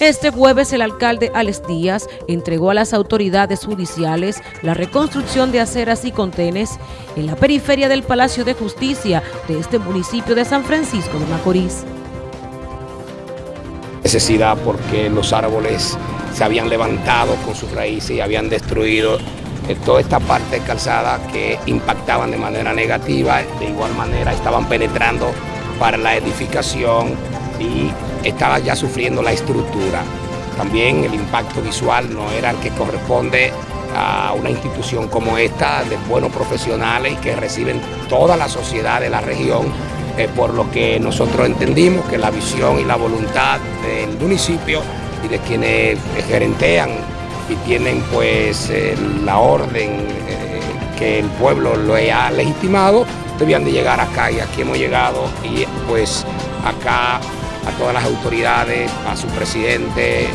Este jueves el alcalde Alex Díaz entregó a las autoridades judiciales la reconstrucción de aceras y contenes en la periferia del Palacio de Justicia de este municipio de San Francisco de Macorís. Necesidad porque los árboles se habían levantado con sus raíces y habían destruido eh, toda esta parte calzada que impactaban de manera negativa, de igual manera estaban penetrando para la edificación y estaba ya sufriendo la estructura. También el impacto visual no era el que corresponde a una institución como esta, de buenos profesionales que reciben toda la sociedad de la región, eh, por lo que nosotros entendimos que la visión y la voluntad del municipio y de quienes gerentean y tienen pues la orden eh, que el pueblo lo ha legitimado, debían de llegar acá y aquí hemos llegado y pues acá a todas las autoridades, a su presidente,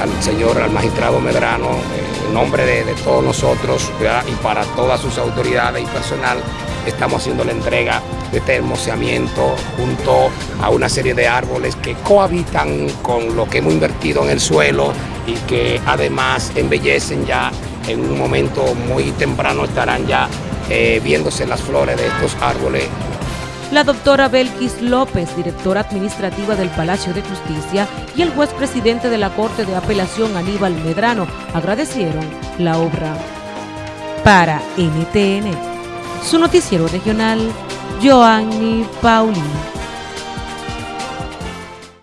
al señor, al magistrado Medrano, eh, en nombre de, todos nosotros y para todas sus autoridades y personal, estamos haciendo la entrega de este hermoseamiento junto a una serie de árboles que cohabitan con lo que hemos invertido en el suelo y que además embellecen ya en un momento muy temprano estarán ya eh, viéndose las flores de estos árboles la doctora Belkis López, directora administrativa del Palacio de Justicia, y el juez presidente de la Corte de Apelación Aníbal Medrano agradecieron la obra. Para NTN, su noticiero regional, Joanny Paulino.